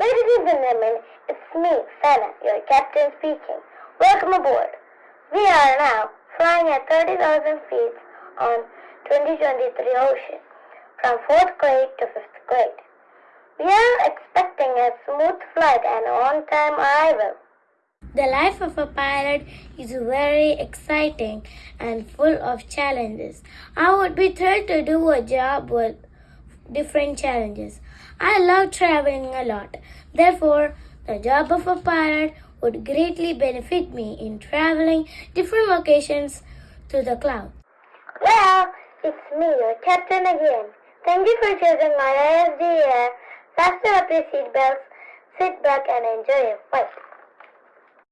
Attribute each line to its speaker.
Speaker 1: Ladies and gentlemen, it's me, Sana, your captain speaking. Welcome aboard. We are now flying at 30,000 feet on 2023 ocean, from 4th grade to 5th grade. We are expecting a smooth flight and on-time arrival.
Speaker 2: The life of a pilot is very exciting and full of challenges. I would be thrilled to do a job with different challenges. I love traveling a lot. Therefore, the job of a pilot would greatly benefit me in traveling different locations to the clouds.
Speaker 1: Well, it's me, your captain again. Thank you for choosing my ISD air. Fasten up your seatbelts, sit back and enjoy your flight.